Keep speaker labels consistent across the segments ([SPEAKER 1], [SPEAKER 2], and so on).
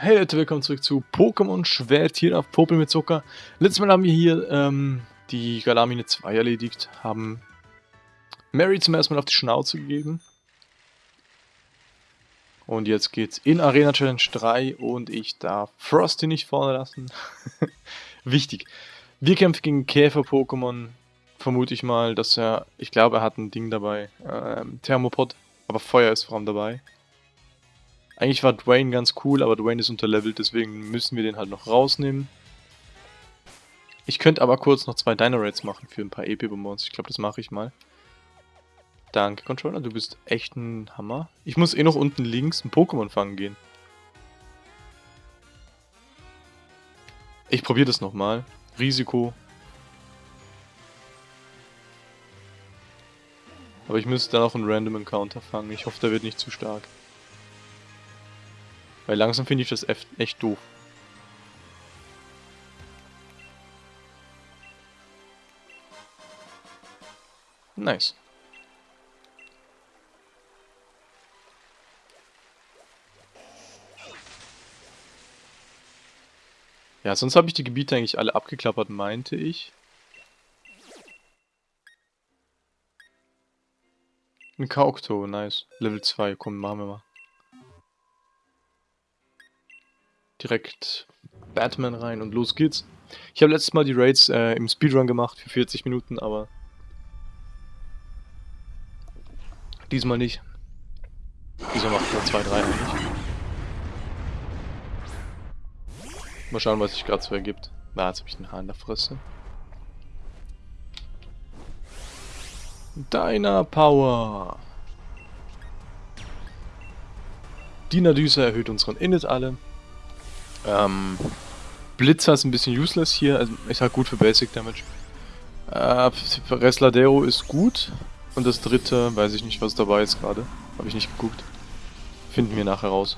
[SPEAKER 1] Hey Leute, willkommen zurück zu Pokémon Schwert hier auf Popel mit Zucker. Letztes Mal haben wir hier ähm, die Galamine 2 erledigt, haben Mary zum ersten Mal auf die Schnauze gegeben. Und jetzt geht's in Arena Challenge 3 und ich darf Frosty nicht vorne lassen. Wichtig. Wir kämpfen gegen Käfer-Pokémon. Vermute ich mal, dass er, ich glaube er hat ein Ding dabei, ähm, Thermopod, aber Feuer ist vor allem dabei. Eigentlich war Dwayne ganz cool, aber Dwayne ist unterlevelt, deswegen müssen wir den halt noch rausnehmen. Ich könnte aber kurz noch zwei Dino-Raids machen für ein paar EP-Bonbons. Ich glaube, das mache ich mal. Danke, Controller, du bist echt ein Hammer. Ich muss eh noch unten links ein Pokémon fangen gehen. Ich probiere das nochmal. Risiko. Aber ich müsste dann auch einen Random Encounter fangen. Ich hoffe, der wird nicht zu stark. Weil langsam finde ich das echt doof. Nice. Ja, sonst habe ich die Gebiete eigentlich alle abgeklappert, meinte ich. Ein Kaukto, nice. Level 2, komm, machen wir mal. Direkt Batman rein und los geht's. Ich habe letztes Mal die Raids äh, im Speedrun gemacht für 40 Minuten, aber diesmal nicht. Diesmal macht man 2, 3 eigentlich. Mal schauen, was sich gerade so ergibt. Na, jetzt habe ich den Haar in der Fresse. Deiner Power. Die Nadüse erhöht unseren Init alle. Ähm, Blitzer ist ein bisschen useless hier, also ist halt gut für Basic Damage. Äh, Resladero ist gut. Und das dritte, weiß ich nicht, was dabei ist gerade. Habe ich nicht geguckt. Finden wir nachher raus.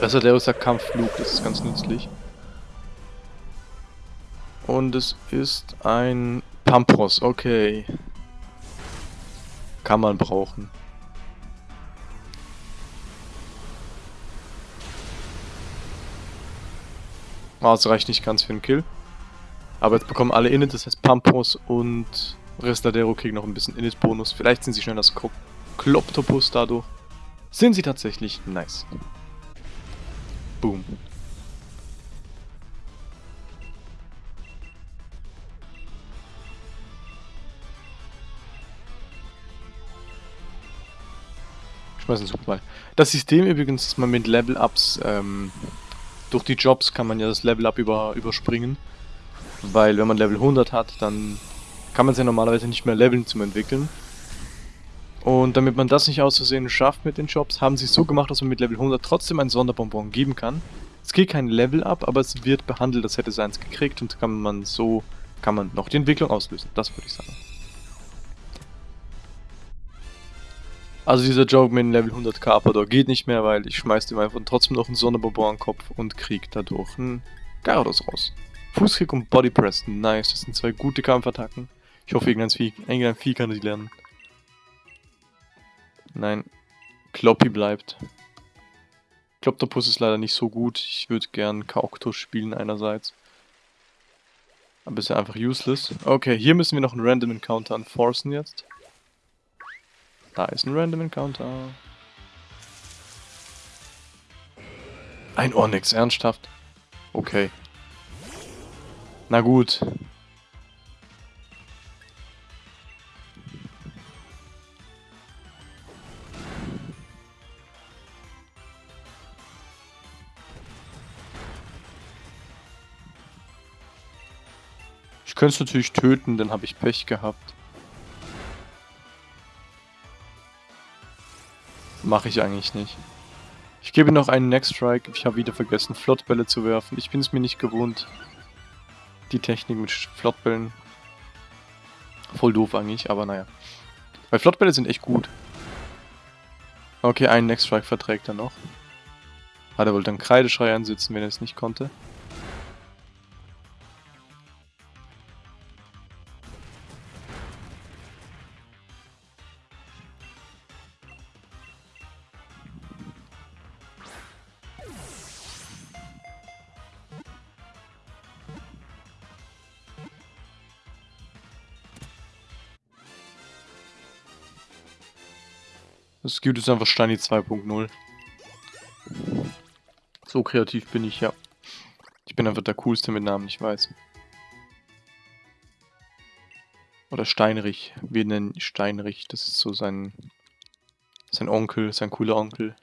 [SPEAKER 1] Resladero ist der Kampfflug, das ist ganz nützlich. Und es ist ein Pampros, okay. Kann man brauchen. Oh, das reicht nicht ganz für einen Kill. Aber jetzt bekommen alle Init, das heißt Pampos und Restadero kriegen noch ein bisschen Init-Bonus. Vielleicht sind sie schneller als Kloptopus dadurch. Sind sie tatsächlich nice. Boom. Schmeißen Superball. Das System übrigens, dass man mit Level-Ups ähm, durch die Jobs kann man ja das Level Up über, überspringen. Weil wenn man Level 100 hat, dann kann man es ja normalerweise nicht mehr leveln zum entwickeln. Und damit man das nicht auszusehen schafft mit den Jobs, haben sie es so gemacht, dass man mit Level 100 trotzdem ein Sonderbonbon geben kann. Es geht kein Level up, aber es wird behandelt, als hätte es eins gekriegt und kann man so kann man noch die Entwicklung auslösen. Das würde ich sagen. Also dieser Joke mit dem Level 100 Carpador geht nicht mehr, weil ich schmeiß dem einfach trotzdem noch einen Sonderbonbon an den Kopf und krieg dadurch einen Gyarados raus. Fußkick und Body Press, nice, das sind zwei gute Kampfattacken. Ich hoffe, irgendein Vieh, irgendein Vieh kann die lernen. Nein, Kloppy bleibt. Kloptopus ist leider nicht so gut. Ich würde gern Kauktus spielen einerseits. Aber ist ja einfach useless. Okay, hier müssen wir noch einen Random Encounter anforcen jetzt. Da ist ein Random Encounter. Ein Onyx, ernsthaft? Okay. Na gut. Ich könnte es natürlich töten, dann habe ich Pech gehabt. Mache ich eigentlich nicht. Ich gebe noch einen Next Strike. Ich habe wieder vergessen, Flottbälle zu werfen. Ich bin es mir nicht gewohnt. Die Technik mit Flottbällen. Voll doof eigentlich, aber naja. Weil Flottbälle sind echt gut. Okay, einen Next Strike verträgt er noch. Hat er wohl dann Kreideschrei einsetzen, wenn er es nicht konnte. Gibt jetzt einfach Steini 2.0. So kreativ bin ich, ja. Ich bin einfach der coolste mit Namen, ich weiß. Oder Steinrich. Wir nennen Steinrich. Das ist so sein, sein Onkel, sein cooler Onkel.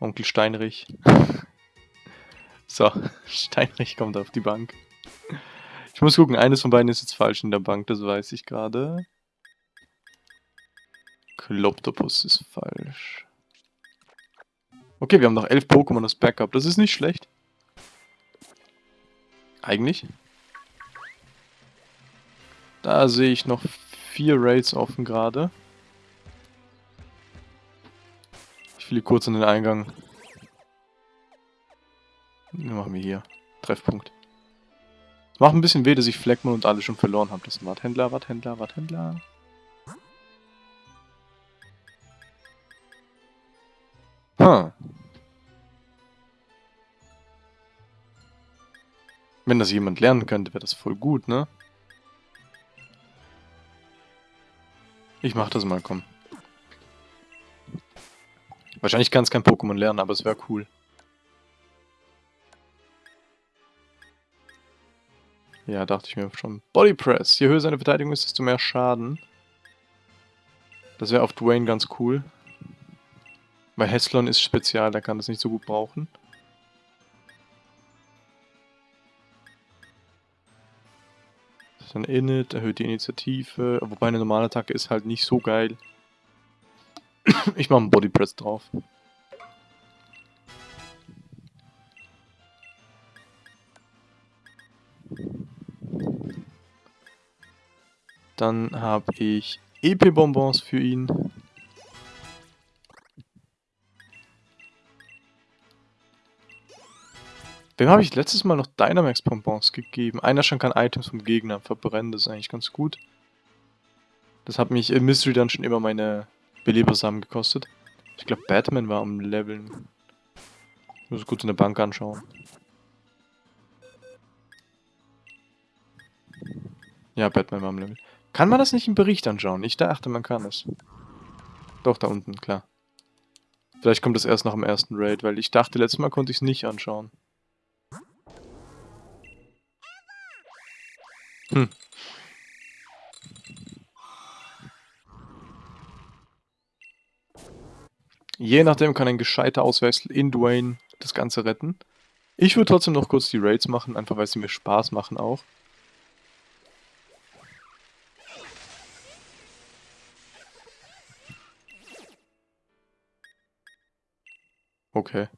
[SPEAKER 1] Onkel Steinrich. so, Steinrich kommt auf die Bank. Ich muss gucken, eines von beiden ist jetzt falsch in der Bank, das weiß ich gerade. Kloptopus ist falsch. Okay, wir haben noch elf Pokémon als Backup. Das ist nicht schlecht. Eigentlich. Da sehe ich noch vier Raids offen gerade. Ich fliege kurz an den Eingang. Was machen wir hier? Treffpunkt. Macht ein bisschen weh, dass ich Fleckmann und alle schon verloren habe. Das ist ein Warthändler, Warthändler, Warthändler. Wenn das jemand lernen könnte, wäre das voll gut, ne? Ich mach das mal, komm. Wahrscheinlich kann es kein Pokémon lernen, aber es wäre cool. Ja, dachte ich mir schon. Body Press. Je höher seine Verteidigung ist, desto mehr Schaden. Das wäre auf Dwayne ganz cool. Weil Heslon ist spezial, der kann das nicht so gut brauchen. Ein Init, erhöht die Initiative. Wobei eine normale Attacke ist halt nicht so geil. ich mache einen Body Press drauf. Dann habe ich EP-Bonbons für ihn. Wem habe ich letztes Mal noch Dynamax-Bonbons gegeben? Einer schon kann Items vom Gegner verbrennen, das ist eigentlich ganz gut. Das hat mich im Mystery dann schon immer meine Belebersamen gekostet. Ich glaube, Batman war am Leveln. Ich muss kurz in der Bank anschauen. Ja, Batman war am Level. Kann man das nicht im Bericht anschauen? Ich dachte, man kann es. Doch, da unten, klar. Vielleicht kommt das erst nach dem ersten Raid, weil ich dachte, letztes Mal konnte ich es nicht anschauen. Hm. Je nachdem kann ein gescheiter Auswechsel in Dwayne das Ganze retten. Ich würde trotzdem noch kurz die Raids machen, einfach weil sie mir Spaß machen auch. Okay.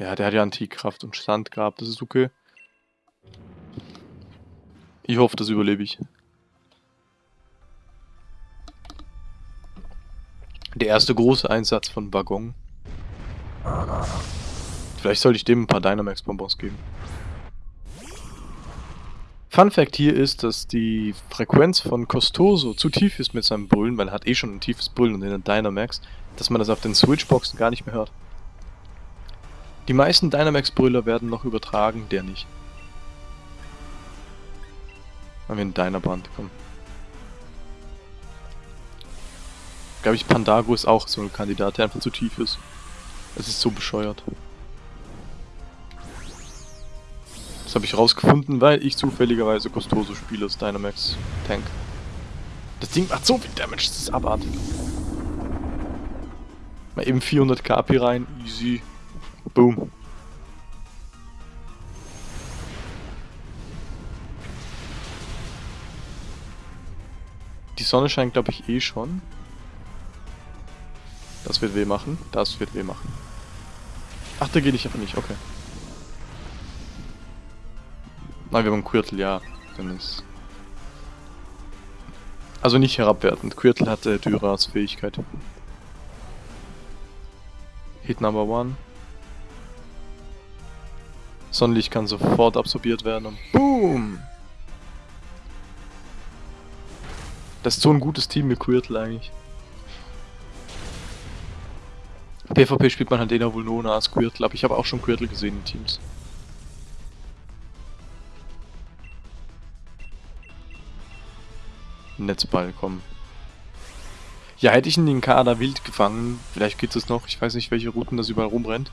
[SPEAKER 1] Ja, der hat ja Antikraft und Standgrab, das ist okay. Ich hoffe, das überlebe ich. Der erste große Einsatz von Waggon. Vielleicht sollte ich dem ein paar Dynamax-Bonbons geben. Fun Fact hier ist, dass die Frequenz von Costoso zu tief ist mit seinem Brüllen, weil er hat eh schon ein tiefes Brüllen und den Dynamax, dass man das auf den Switchboxen gar nicht mehr hört. Die meisten Dynamax-Brüller werden noch übertragen, der nicht. Haben wir einen Dynaband, komm. Glaube ich, Pandago ist auch so ein Kandidat, der einfach zu tief ist. Es ist so bescheuert. Das habe ich rausgefunden, weil ich zufälligerweise Costoso spiele als Dynamax Tank. Das Ding macht so viel Damage, das ist abartig. Mal eben 400 KP rein, easy. Boom. Die Sonne scheint, glaube ich, eh schon. Das wird weh machen. Das wird weh machen. Ach, da geht ich aber nicht. Okay. Nein, wir haben Quirtle, ja. Dann ist... Also nicht herabwertend. Quirtle hatte Dyra als Fähigkeit. Hit Number One. Sonnenlicht kann sofort absorbiert werden und BOOM! Das ist so ein gutes Team mit Quirtle eigentlich. PvP spielt man halt Dena wohl nur als Quirtle, aber ich habe auch schon Quirtle gesehen in Teams. Netzball, komm. Ja, hätte ich in den Kader wild gefangen, vielleicht geht es noch, ich weiß nicht, welche Routen das überall rumrennt.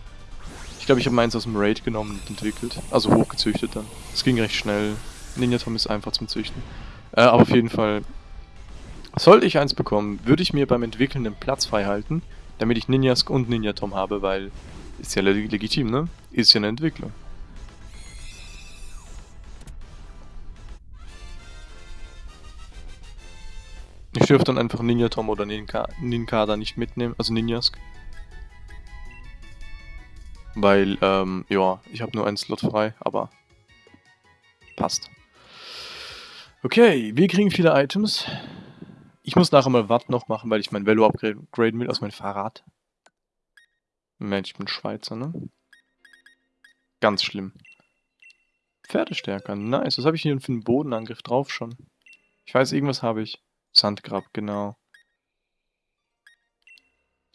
[SPEAKER 1] Ich glaube, ich habe meins aus dem Raid genommen und entwickelt, also hochgezüchtet dann. Es ging recht schnell. Ninja Tom ist einfach zum Züchten. Äh, aber auf jeden Fall, sollte ich eins bekommen, würde ich mir beim Entwickeln den Platz frei halten, damit ich Ninjask und Ninja Tom habe, weil ist ja legitim, ne? Ist ja eine Entwicklung. Ich dürfte dann einfach Ninja Tom oder Ninka Ninkada nicht mitnehmen, also Ninjask. Weil, ähm, ja, ich habe nur einen Slot frei, aber passt. Okay, wir kriegen viele Items. Ich muss nachher mal Watt noch machen, weil ich mein Velo upgraden will aus meinem Fahrrad. Mensch, ich bin Schweizer, ne? Ganz schlimm. Pferdestärker, nice. Was habe ich hier für einen Bodenangriff drauf schon? Ich weiß, irgendwas habe ich. Sandgrab, genau.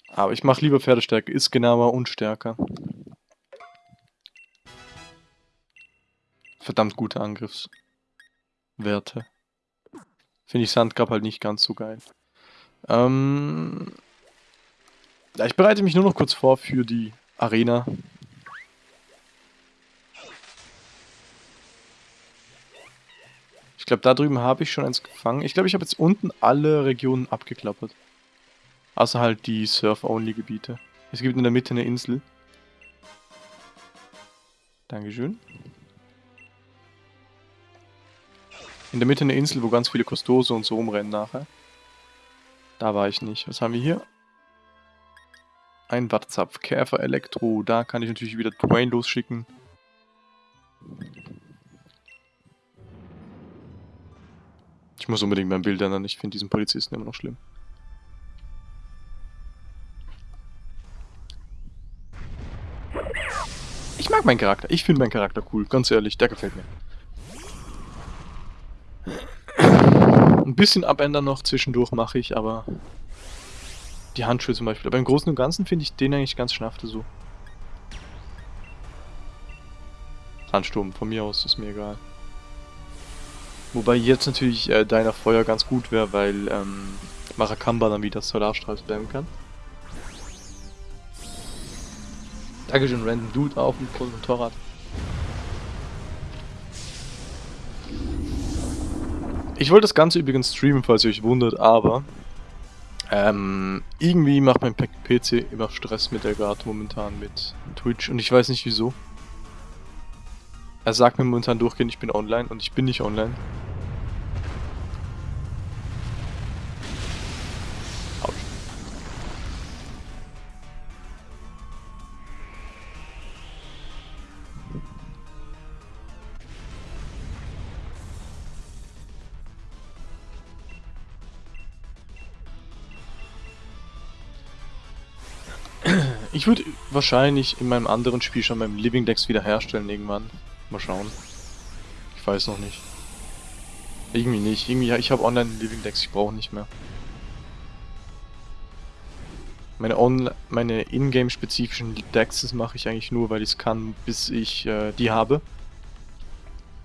[SPEAKER 1] Aber ich mache lieber Pferdestärke, ist genauer und stärker. Verdammt gute Angriffswerte. Finde ich Sandgrab halt nicht ganz so geil. Ähm, ja, ich bereite mich nur noch kurz vor für die Arena. Ich glaube, da drüben habe ich schon eins gefangen. Ich glaube, ich habe jetzt unten alle Regionen abgeklappert. Außer halt die Surf-Only-Gebiete. Es gibt in der Mitte eine Insel. Dankeschön. In der Mitte eine Insel, wo ganz viele Kostose und so rumrennen nachher. Da war ich nicht. Was haben wir hier? Ein Wattzapf, Käfer, Elektro. Da kann ich natürlich wieder Dwayne losschicken. Ich muss unbedingt mein Bild ändern. Ich finde diesen Polizisten immer noch schlimm. Ich mag meinen Charakter. Ich finde meinen Charakter cool. Ganz ehrlich, der gefällt mir. Ein bisschen abändern noch zwischendurch mache ich, aber die Handschuhe zum Beispiel. Aber im Großen und Ganzen finde ich den eigentlich ganz schnafte so. Sandsturm, von mir aus ist mir egal. Wobei jetzt natürlich äh, deiner Feuer ganz gut wäre, weil ähm, Marakamba dann wieder Solarstrahl spammen kann. Dankeschön, Random Dude auf dem Motorrad. Ich wollte das Ganze übrigens streamen, falls ihr euch wundert, aber ähm, irgendwie macht mein PC immer Stress mit der gerade momentan mit Twitch und ich weiß nicht wieso. Er sagt mir momentan durchgehend, ich bin online und ich bin nicht online. Ich würde wahrscheinlich in meinem anderen Spiel schon meinem Living Dex wiederherstellen irgendwann. Mal schauen. Ich weiß noch nicht. Irgendwie nicht. Irgendwie, ich habe online Living Dex, ich brauche nicht mehr. Meine, On meine Ingame-spezifischen Dexes mache ich eigentlich nur, weil ich es kann, bis ich äh, die habe.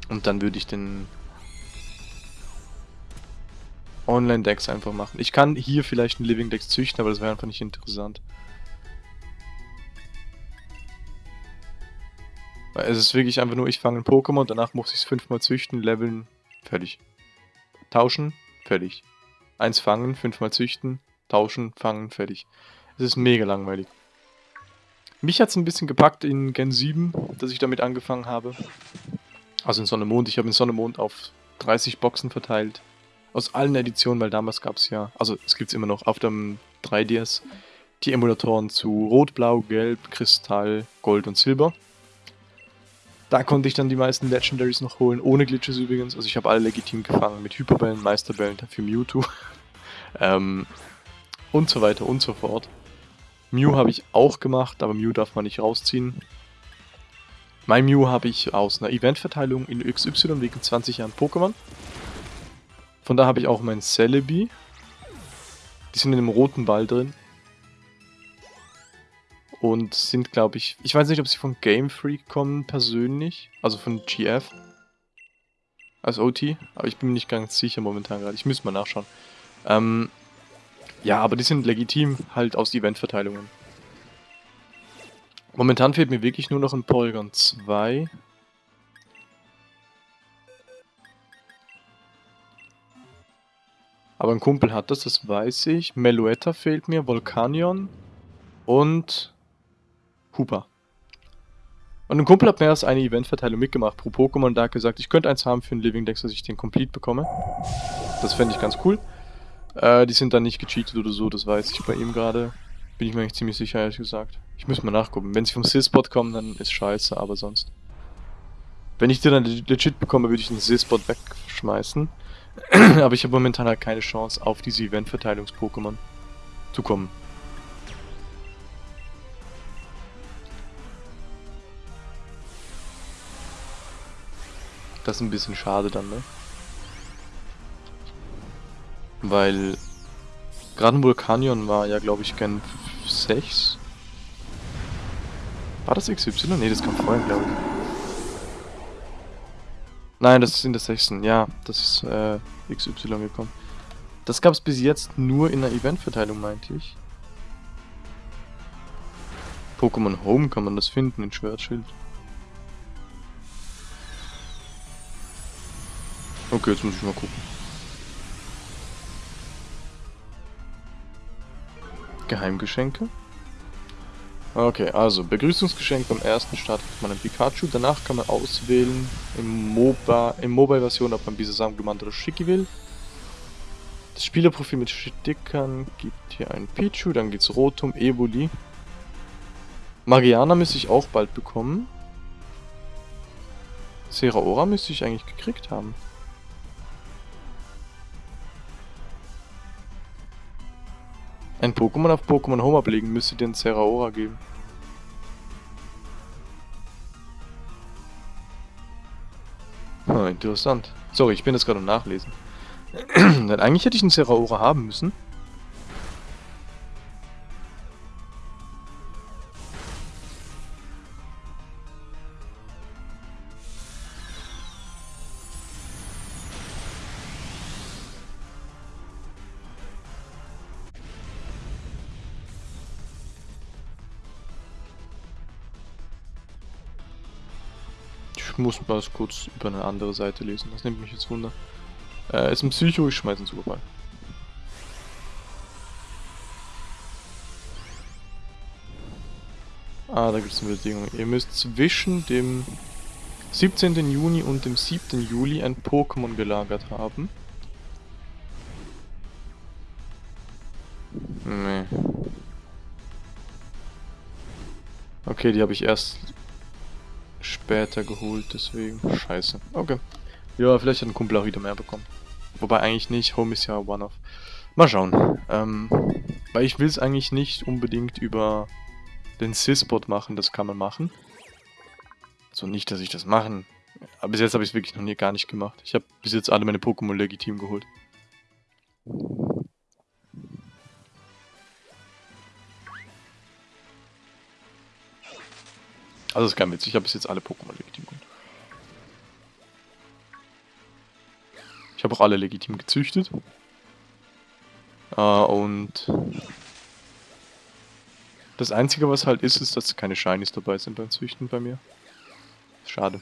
[SPEAKER 1] Und dann würde ich den Online-Dex einfach machen. Ich kann hier vielleicht einen Living Dex züchten, aber das wäre einfach nicht interessant. Es ist wirklich einfach nur, ich fange ein Pokémon, danach muss ich es fünfmal züchten, leveln, fertig. Tauschen, fertig. Eins fangen, fünfmal züchten, tauschen, fangen, fertig. Es ist mega langweilig. Mich hat es ein bisschen gepackt in Gen 7, dass ich damit angefangen habe. Also in Sonne Mond. Ich habe in Sonne Mond auf 30 Boxen verteilt. Aus allen Editionen, weil damals gab es ja, also es gibt es immer noch auf dem 3DS, die Emulatoren zu Rot, Blau, Gelb, Kristall, Gold und Silber. Da konnte ich dann die meisten Legendaries noch holen, ohne Glitches übrigens. Also ich habe alle legitim gefangen mit Hyperbällen, Meisterbällen für Mewtwo. ähm, und so weiter und so fort. Mew habe ich auch gemacht, aber Mew darf man nicht rausziehen. Mein Mew habe ich aus einer Eventverteilung in XY wegen 20 Jahren Pokémon. Von da habe ich auch mein Celebi. Die sind in einem roten Ball drin und sind, glaube ich, ich weiß nicht, ob sie von Game Freak kommen persönlich, also von GF. als OT, aber ich bin mir nicht ganz sicher momentan gerade. Ich müsste mal nachschauen. Ähm, ja, aber die sind legitim halt aus Eventverteilungen. Momentan fehlt mir wirklich nur noch ein Polygon 2. Aber ein Kumpel hat das, das weiß ich. Meluetta fehlt mir, Volcanion und Hooper. Und ein Kumpel hat mehr als eine Eventverteilung mitgemacht pro Pokémon da hat gesagt, ich könnte eins haben für einen Living Dex, dass ich den Complete bekomme. Das fände ich ganz cool. Äh, die sind dann nicht gecheatet oder so, das weiß ich bei ihm gerade. Bin ich mir eigentlich ziemlich sicher, ehrlich gesagt. Ich muss mal nachgucken. Wenn sie vom Sis-Bot kommen, dann ist scheiße, aber sonst. Wenn ich den dann legit bekomme, würde ich den Sis-Bot wegschmeißen. aber ich habe momentan halt keine Chance, auf diese Event-Verteilungs-Pokémon zu kommen. Das ist ein bisschen schade dann, ne? Weil gerade Vulkanion war ja, glaube ich, Gen 6. War das XY? Ne, das kam vorher, glaube ich. Nein, das ist in der 6. Ja, das ist äh, XY gekommen. Das gab es bis jetzt nur in der Eventverteilung, meinte ich. Pokémon Home kann man das finden in Schwertschild. Okay, jetzt muss ich mal gucken. Geheimgeschenke. Okay, also Begrüßungsgeschenk beim ersten Start kriegt man ein Pikachu. Danach kann man auswählen im MOBA, im Mobile-Version, ob man Bisasam gemeint oder Schicki will. Das Spielerprofil mit Stickern gibt hier ein Pichu, dann geht's Rotom, Evoli. Magiana müsste ich auch bald bekommen. Seraora müsste ich eigentlich gekriegt haben. Ein Pokémon auf Pokémon Home ablegen müsste dir ein Zeraora geben. Hm, interessant. Sorry, ich bin das gerade am Nachlesen. Eigentlich hätte ich einen Zeraora haben müssen. Muss mal kurz über eine andere Seite lesen. Das nimmt mich jetzt wunder. Äh, ist ein Psycho, ich schmeiße einen Superball. Ah, da gibt es eine Bedingung. Ihr müsst zwischen dem 17. Juni und dem 7. Juli ein Pokémon gelagert haben. Nee. Okay, die habe ich erst später geholt, deswegen. Scheiße. Okay. Ja, vielleicht hat ein Kumpel auch wieder mehr bekommen. Wobei eigentlich nicht, Home ist ja One-Off. Mal schauen. Ähm, weil ich will es eigentlich nicht unbedingt über den Sys-Bot machen, das kann man machen. So nicht, dass ich das machen. Aber bis jetzt habe ich es wirklich noch nie gar nicht gemacht. Ich habe bis jetzt alle meine Pokémon legitim geholt. Also ist kein Witz, ich habe bis jetzt alle Pokémon legitim geholt. Ich habe auch alle legitim gezüchtet. Äh, und das Einzige, was halt ist, ist, dass keine Shinies dabei sind beim Züchten bei mir. Schade.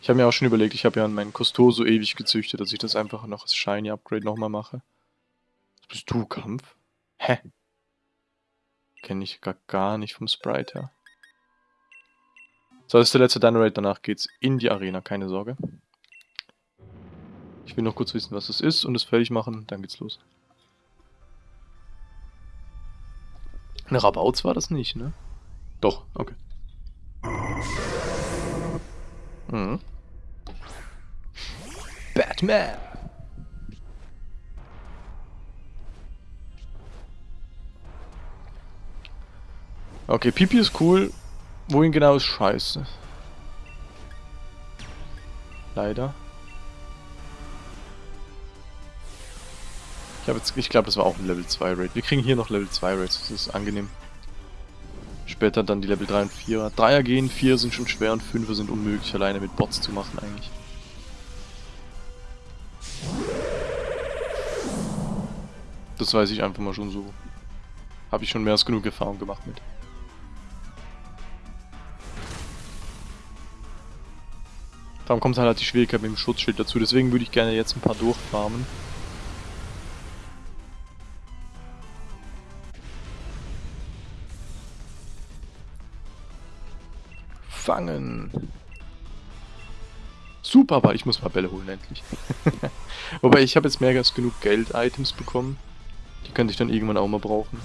[SPEAKER 1] Ich habe mir auch schon überlegt, ich habe ja an meinen Costoso ewig gezüchtet, dass ich das einfach noch als Shiny Upgrade nochmal mache. Bist du, Kampf? Hä? Kenne ich gar, gar nicht vom Sprite her. So, das ist der letzte Dynarate, danach geht's in die Arena, keine Sorge. Ich will noch kurz wissen, was das ist und es fertig machen, dann geht's los. Eine Rabauts war das nicht, ne? Doch, okay. Mhm. Batman! Okay, Pipi ist cool. Wohin genau ist scheiße. Leider. Ich, ich glaube, das war auch ein Level 2 Raid. Wir kriegen hier noch Level 2 Raids, das ist angenehm. Später dann die Level 3 und 4er. 3er gehen, 4 sind schon schwer und 5er sind unmöglich alleine mit Bots zu machen eigentlich. Das weiß ich einfach mal schon so. Habe ich schon mehr als genug Erfahrung gemacht mit. Darum kommt halt die Schwierigkeit mit dem Schutzschild dazu, deswegen würde ich gerne jetzt ein paar durchfarmen. Fangen! Super, aber ich muss mal Bälle holen endlich. Wobei ich habe jetzt mehr als genug Geld-Items bekommen. Die könnte ich dann irgendwann auch mal brauchen.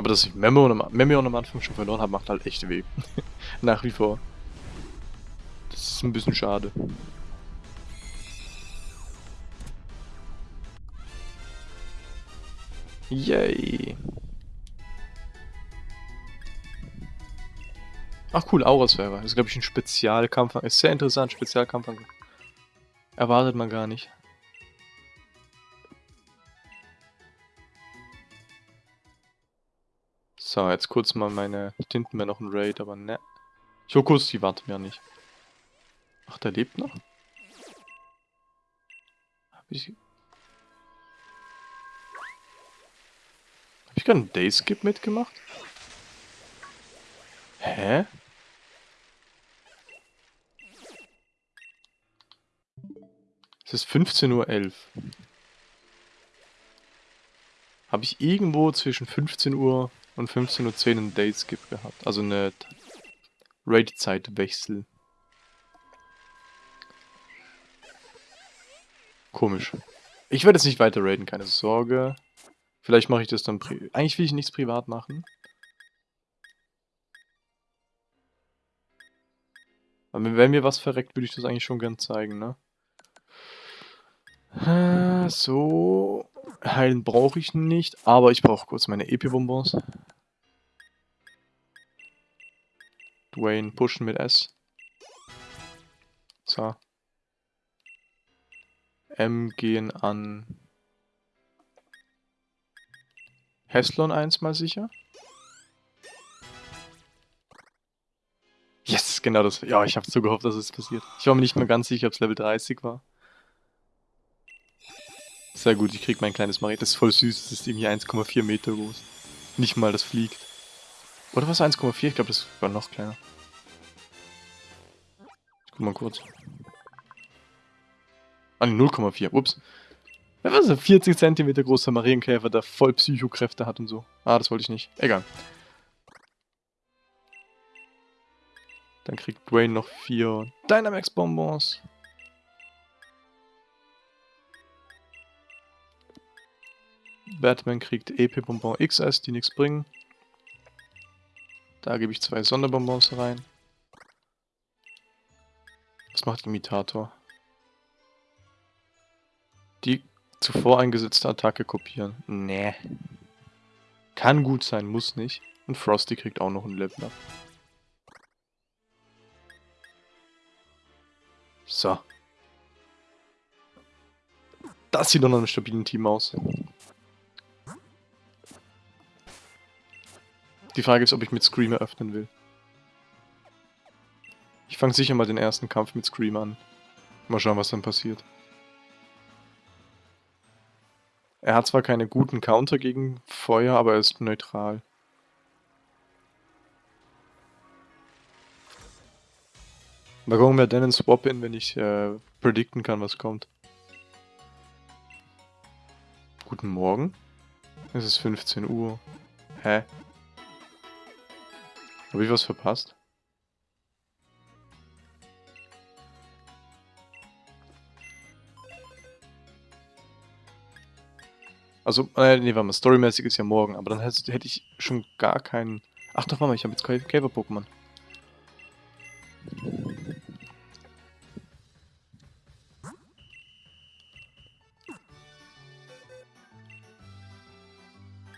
[SPEAKER 1] Aber dass ich Memory am Anfang schon verloren habe, macht halt echt weh. Nach wie vor. Das ist ein bisschen schade. Yay. Ach cool, Aurasphäre. Das ist glaube ich ein Spezialkampf. Ist sehr interessant, Spezialkampf. Erwartet man gar nicht. So, jetzt kurz mal meine... Hinten wäre noch ein Raid, aber ne. Ich kurz die warten ja nicht. Ach, der lebt noch? Hab ich... Hab ich gerade einen Dayskip mitgemacht? Hä? Es ist 15.11 Uhr. Habe ich irgendwo zwischen 15 Uhr und 15.10 Uhr einen Date-Skip gehabt. Also eine Raid-Zeitwechsel. Komisch. Ich werde jetzt nicht weiter raiden, keine Sorge. Vielleicht mache ich das dann pri Eigentlich will ich nichts privat machen. Aber wenn mir was verreckt, würde ich das eigentlich schon gern zeigen, ne? Äh, so. Heilen brauche ich nicht, aber ich brauche kurz meine Epi-Bonbons. Dwayne pushen mit S. So. M gehen an Heslon 1 mal sicher. Yes, genau das. Ja, ich habe so gehofft, dass es passiert. Ich war mir nicht mehr ganz sicher, ob es Level 30 war. Sehr gut, ich krieg mein kleines Maret. Das ist voll süß. Das ist irgendwie 1,4 Meter groß. Nicht mal, das fliegt. Oder was 1,4? Ich glaube, das war noch kleiner. Ich guck mal kurz. Ah, 0,4. Ups. Was ist ein 40 cm großer Marienkäfer, der voll Psychokräfte hat und so. Ah, das wollte ich nicht. Egal. Dann kriegt Dwayne noch vier Dynamax-Bonbons. Batman kriegt EP-Bonbon XS, die nichts bringen. Da gebe ich zwei Sonderbonbons rein. Was macht Imitator? Die zuvor eingesetzte Attacke kopieren. Nee. Kann gut sein, muss nicht. Und Frosty kriegt auch noch ein Level up. So. Das sieht doch nach einem stabilen Team aus. Die Frage ist, ob ich mit Screamer öffnen will. Ich fange sicher mal den ersten Kampf mit Screamer an. Mal schauen, was dann passiert. Er hat zwar keine guten Counter gegen Feuer, aber er ist neutral. Mal gucken, wer denn einen Swap in, wenn ich äh, predikten kann, was kommt. Guten Morgen. Es ist 15 Uhr. Hä? Habe ich was verpasst? Also, äh, nee, warte mal, storymäßig ist ja morgen, aber dann hätte, hätte ich schon gar keinen... Ach doch, warte mal, ich habe jetzt Käfer-Pokémon.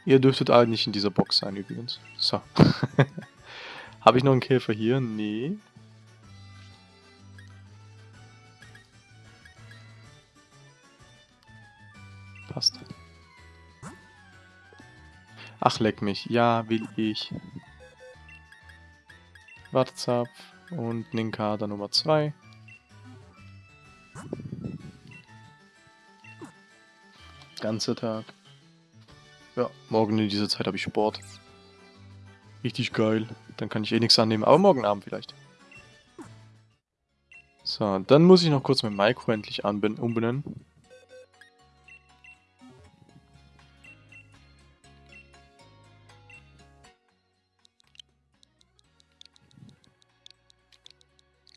[SPEAKER 1] Ihr dürftet alle nicht in dieser Box sein übrigens. So. Habe ich noch einen Käfer hier? Nee. Passt. Ach, leck mich. Ja, will ich. Wartzapf und Ninkada Nummer 2. Ganzer Tag. Ja, morgen in dieser Zeit habe ich Sport. Richtig geil. Dann kann ich eh nichts annehmen, aber morgen Abend vielleicht. So, dann muss ich noch kurz mein Micro endlich umbenennen.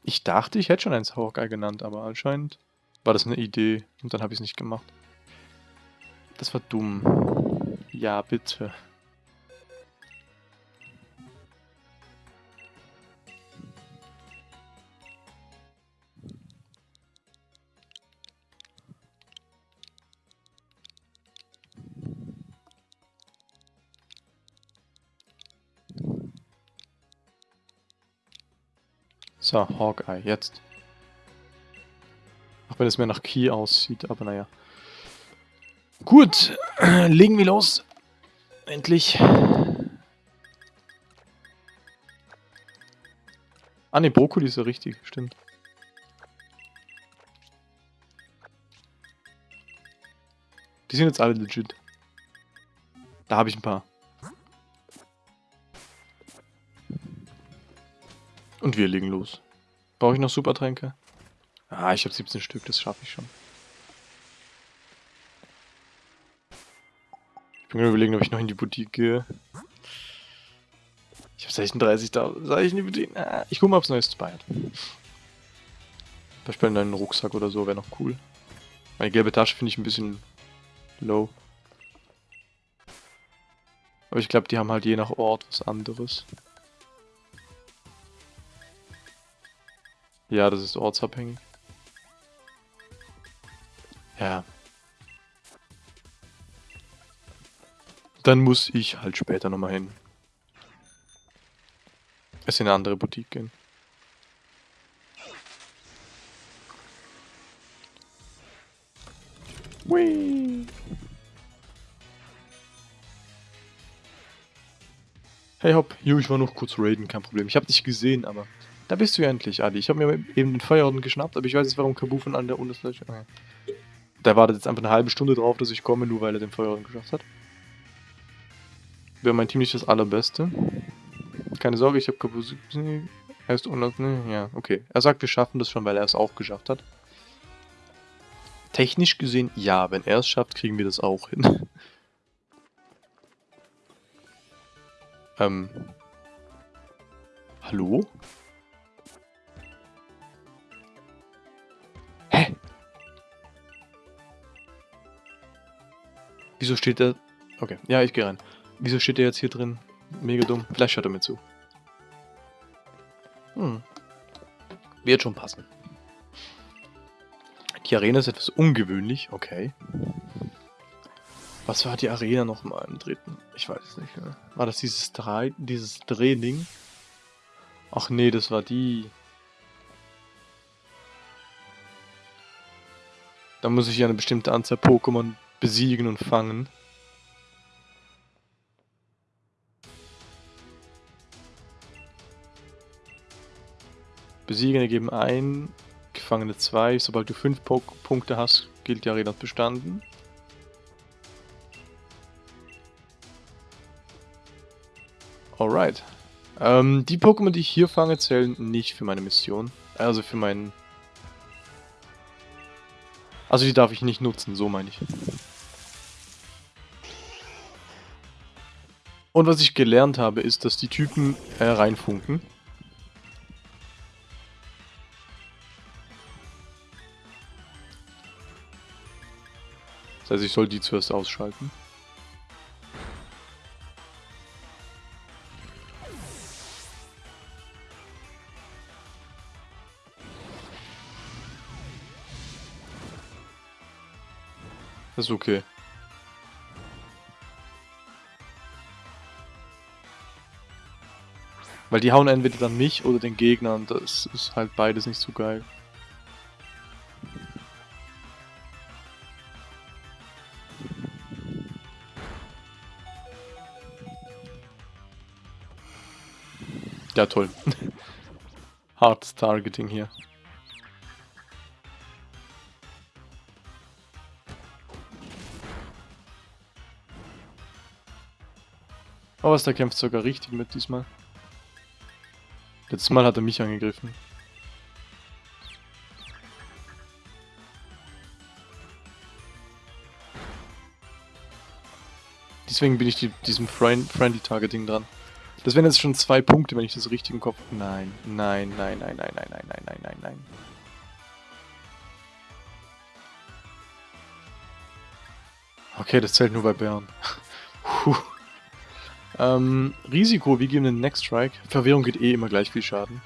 [SPEAKER 1] Ich dachte, ich hätte schon eins Hawkeye genannt, aber anscheinend war das eine Idee und dann habe ich es nicht gemacht. Das war dumm. Ja, bitte. So, Hawkeye, jetzt. Auch wenn es mir nach Key aussieht, aber naja. Gut, legen wir los. Endlich. Ah ne, Brokkoli ist ja richtig, stimmt. Die sind jetzt alle legit. Da habe ich ein paar. Und wir legen los. Brauche ich noch Supertränke? Ah, ich habe 17 Stück, das schaffe ich schon. Ich bin gerade überlegen, ob ich noch in die Boutique gehe. Ich habe 36 da. Soll ich in die Boutique? Ah, ich gucke mal, ob es neues bei hat. Beispiel einen Rucksack oder so wäre noch cool. Meine gelbe Tasche finde ich ein bisschen low. Aber ich glaube, die haben halt je nach Ort was anderes. Ja, das ist ortsabhängig. Ja. Dann muss ich halt später nochmal hin. Es in eine andere Boutique gehen. Whee! Hey hopp, jo, ich war noch kurz raiden, kein Problem. Ich hab dich gesehen, aber da bist du ja endlich, Adi. Ich habe mir eben den Feuerorden geschnappt, aber ich weiß nicht, warum Kabufan an der Unterfläche... Okay. Der wartet jetzt einfach eine halbe Stunde drauf, dass ich komme, nur weil er den Feuerorden geschafft hat. Wäre mein Team nicht das allerbeste. Keine Sorge, ich habe Kabufan... Er ist unter... Ne, ja, okay. Er sagt, wir schaffen das schon, weil er es auch geschafft hat. Technisch gesehen, ja. Wenn er es schafft, kriegen wir das auch hin. ähm... Hallo? Wieso steht der... Okay, ja, ich gehe rein. Wieso steht der jetzt hier drin? Mega dumm. Vielleicht hört er mir zu. Hm. Wird schon passen. Die Arena ist etwas ungewöhnlich, okay. Was war die Arena nochmal im dritten? Ich weiß es nicht. Ne? War das dieses, Drei dieses Drehding? Ach nee, das war die... Da muss ich ja eine bestimmte Anzahl Pokémon besiegen und fangen. Besiegen ergeben ein, Gefangene zwei. Sobald du fünf Punkte hast, gilt die Arena bestanden. Alright. Ähm, die Pokémon, die ich hier fange, zählen nicht für meine Mission. Also für meinen... Also die darf ich nicht nutzen, so meine ich. Und was ich gelernt habe, ist, dass die Typen äh, reinfunken. Das heißt, ich soll die zuerst ausschalten. Das ist okay. Weil die hauen entweder dann mich oder den Gegner und das ist halt beides nicht so geil. Ja, toll. Hard Targeting hier. Oh, was, der kämpft sogar richtig mit diesmal. Letztes Mal hat er mich angegriffen. Deswegen bin ich die, diesem Friend Friendly Targeting dran. Das wären jetzt schon zwei Punkte, wenn ich das richtig im Kopf... Nein, nein, nein, nein, nein, nein, nein, nein, nein, nein, nein. Okay, das zählt nur bei Bären. Puh. Ähm, Risiko, wir geben den Next Strike. Verwirrung geht eh immer gleich viel Schaden.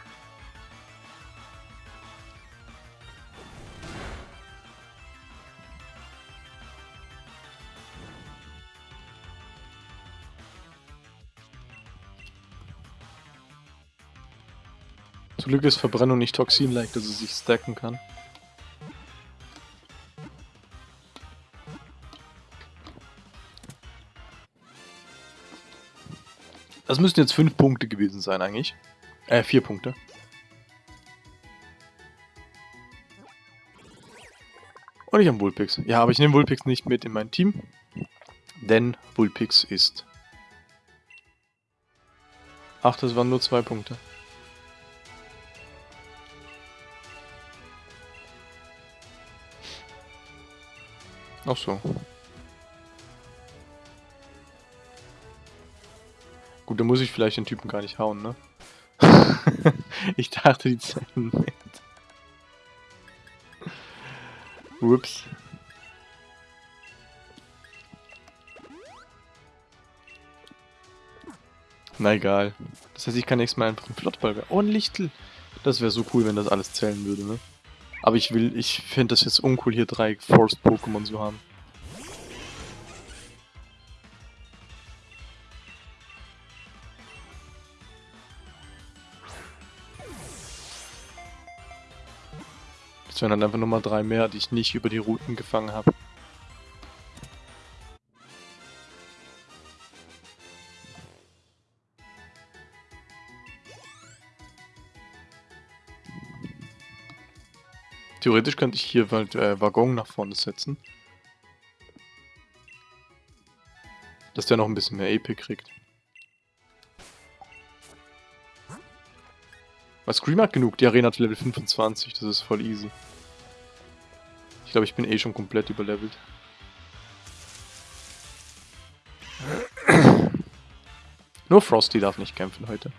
[SPEAKER 1] Zum Glück ist Verbrennung nicht Toxin-like, dass es sich stacken kann. Das müssten jetzt fünf Punkte gewesen sein eigentlich. Äh, vier Punkte. Und ich habe Vulpix. Ja, aber ich nehme Vulpix nicht mit in mein Team. Denn Vulpix ist... Ach, das waren nur zwei Punkte. Ach so. Gut, dann muss ich vielleicht den Typen gar nicht hauen, ne? ich dachte, die zählen mit. Ups. Na egal. Das heißt, ich kann nächstes Mal einfach einen Flottball... Oh, ein Lichtel! Das wäre so cool, wenn das alles zählen würde, ne? Aber ich will... Ich finde das jetzt uncool, hier drei Forced-Pokémon zu haben. Das wären dann einfach nochmal drei mehr, die ich nicht über die Routen gefangen habe. Theoretisch könnte ich hier halt, äh, Waggon nach vorne setzen. Dass der noch ein bisschen mehr EP kriegt. Was Scream hat genug, die Arena hat Level 25, das ist voll easy. Ich glaube, ich bin eh schon komplett überlevelt. Nur Frosty darf nicht kämpfen heute.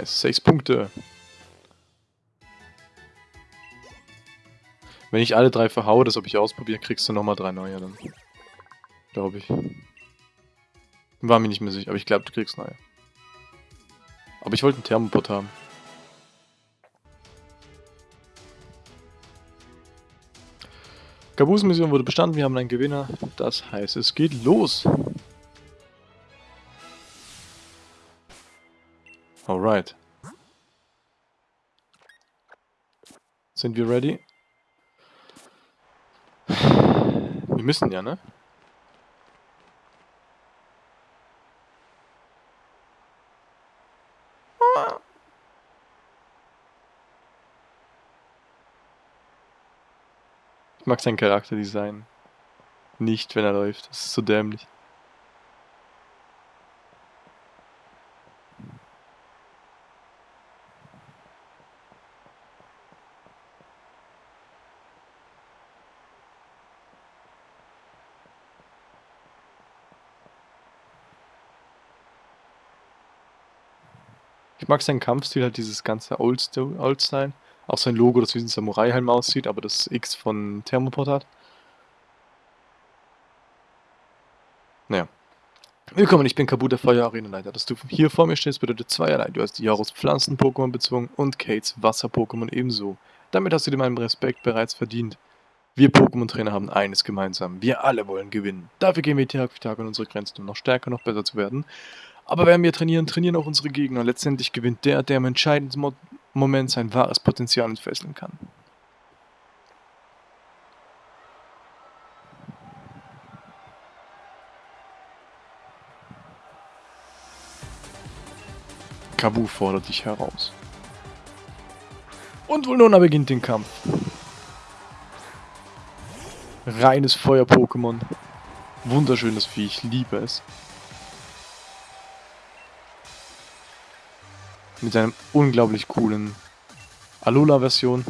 [SPEAKER 1] Nice, sechs Punkte. Wenn ich alle drei verhaue, das ob ich ausprobiere, kriegst du nochmal drei neue dann. Glaube ich. War mir nicht mehr sicher, aber ich glaube, du kriegst neue. Aber ich wollte einen Thermopod haben. Kabus-Mission wurde bestanden, wir haben einen Gewinner. Das heißt, es geht los. Alright. Sind wir ready? Wir müssen ja, ne? Ich mag sein Charakterdesign. Nicht, wenn er läuft. Das ist so dämlich. Ich mag seinen Kampfstil, halt dieses ganze Old-Style. Auch sein Logo, das wie ein Samurai-Helm aussieht, aber das X von Thermopod hat. Naja. Willkommen, ich bin Kabut, der Feuer-Arenaleiter. Dass du hier vor mir stehst, bedeutet zweierlei. Du hast Jaros Pflanzen-Pokémon bezwungen und Kates Wasser-Pokémon ebenso. Damit hast du dir meinen Respekt bereits verdient. Wir Pokémon-Trainer haben eines gemeinsam. Wir alle wollen gewinnen. Dafür gehen wir Tag für Tag an unsere Grenzen, um noch stärker, noch besser zu werden. Aber wenn wir trainieren, trainieren auch unsere Gegner. Letztendlich gewinnt der, der im entscheidenden Mo Moment sein wahres Potenzial entfesseln kann. Kabu fordert dich heraus. Und Vulnona beginnt den Kampf. Reines Feuer-Pokémon. Wunderschönes Vieh, ich liebe es. Mit einem unglaublich coolen Alola-Version.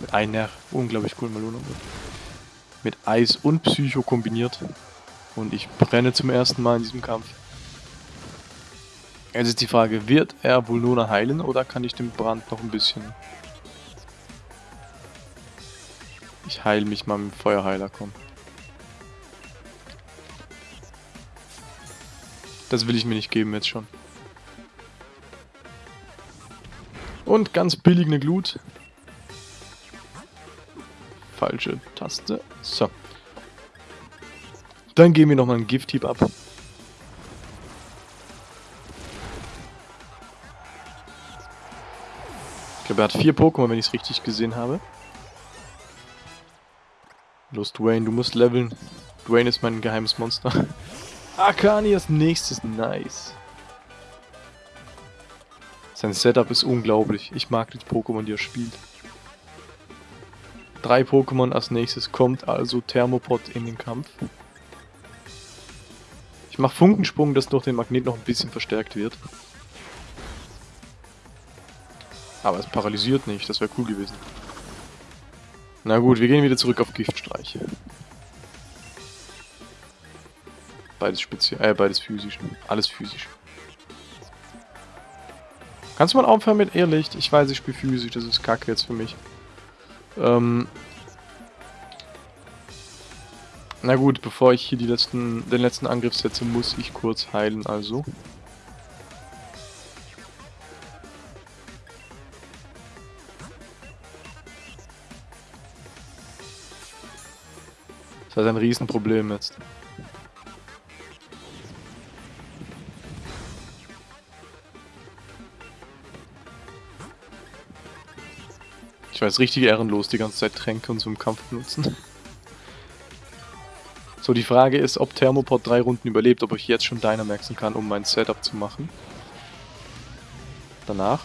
[SPEAKER 1] Mit einer unglaublich coolen Alola. Mit Eis und Psycho kombiniert. Und ich brenne zum ersten Mal in diesem Kampf. Jetzt ist die Frage, wird er Vulnona heilen oder kann ich den Brand noch ein bisschen... Ich heile mich mal mit dem Feuerheiler, komm. Das will ich mir nicht geben jetzt schon. Und ganz billig eine Glut. Falsche Taste. So. Dann geben wir nochmal einen Gift-Hieb ab. Ich glaube, er hat vier Pokémon, wenn ich es richtig gesehen habe. Los, Dwayne, du musst leveln. Dwayne ist mein geheimes Monster. Akani als nächstes, nice. Sein Setup ist unglaublich. Ich mag die Pokémon, die er spielt. Drei Pokémon als nächstes kommt also Thermopod in den Kampf. Ich mache Funkensprung, dass durch den Magnet noch ein bisschen verstärkt wird. Aber es paralysiert nicht, das wäre cool gewesen. Na gut, wir gehen wieder zurück auf Giftstreiche. Beides speziell, äh, beides physisch. Alles physisch. Kannst du mal aufhören mit Irrlicht? Ich weiß, ich spiele physisch, das ist kacke jetzt für mich. Ähm. Na gut, bevor ich hier die letzten, den letzten Angriff setze, muss ich kurz heilen, also. Das ist ein Riesenproblem jetzt. Ich weiß, richtig ehrenlos, die ganze Zeit Tränke und so im Kampf benutzen. So, die Frage ist, ob Thermopod drei Runden überlebt, ob ich jetzt schon Dynamaxen kann, um mein Setup zu machen. Danach.